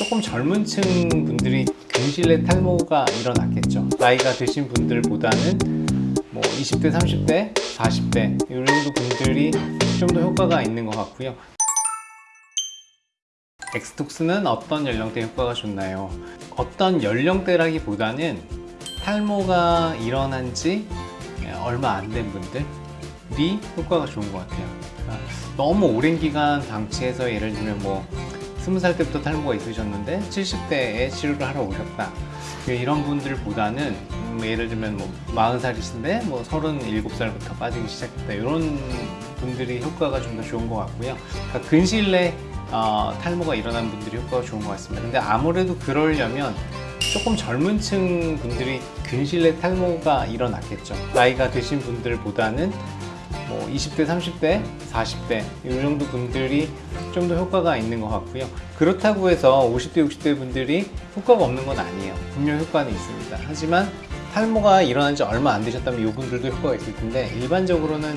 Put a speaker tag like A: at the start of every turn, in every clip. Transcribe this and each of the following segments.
A: 조금 젊은 층 분들이 근실내 탈모가 일어났겠죠. 나이가 드신 분들보다는 뭐 20대 30대 40대 이 정도 분들이 좀 더 효과가 있는 것 같고요. 엑스톡스는 어떤 연령대 효과가 좋나요? 어떤 연령대라기보다는 탈모가 일어난 지 얼마 안 된 분들이 효과가 좋은 것 같아요. 그러니까 너무 오랜 기간 방치해서 예를 들면 뭐 20살 때부터 탈모가 있으셨는데 70대에 치료를 하러 오셨다. 이런 분들보다는 음, 예를 들면 뭐 40살이신데 뭐 37살부터 빠지기 시작했다. 이런 분들이 효과가 좀 더 좋은 것 같고요. 그러니까 근시일 내 어, 탈모가 일어난 분들이 효과가 좋은 것 같습니다. 근데 아무래도 그러려면 조금 젊은 층 분들이 근실 내 탈모가 일어났겠죠. 나이가 드신 분들보다는 뭐 20대 30대 40대 이 정도 분들이 좀 더 효과가 있는 것 같고요. 그렇다고 해서 50대 60대 분들이 효과가 없는 건 아니에요. 분명 효과는 있습니다. 하지만 탈모가 일어난 지 얼마 안 되셨다면 이분들도 효과가 있을 텐데 일반적으로는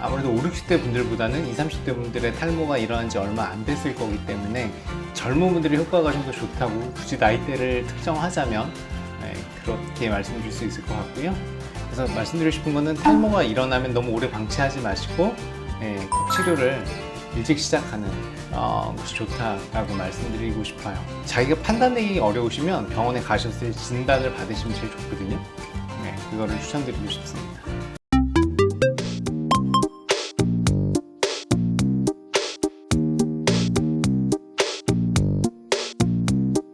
A: 아무래도 5, 60대 분들보다는 20, 30대 분들의 탈모가 일어난 지 얼마 안 됐을 거기 때문에 젊은 분들의 효과가 좀 더 좋다고 굳이 나이대를 특정하자면 네, 그렇게 말씀드릴 수 있을 것 같고요 그래서 말씀드리고 싶은 거는 탈모가 일어나면 너무 오래 방치하지 마시고 네, 꼭 치료를 일찍 시작하는 어, 것이 좋다라고 말씀드리고 싶어요. 자기가 판단내기 어려우시면 병원에 가셔서 진단을 받으시면 제일 좋거든요. 네, 그거를 추천드리고 싶습니다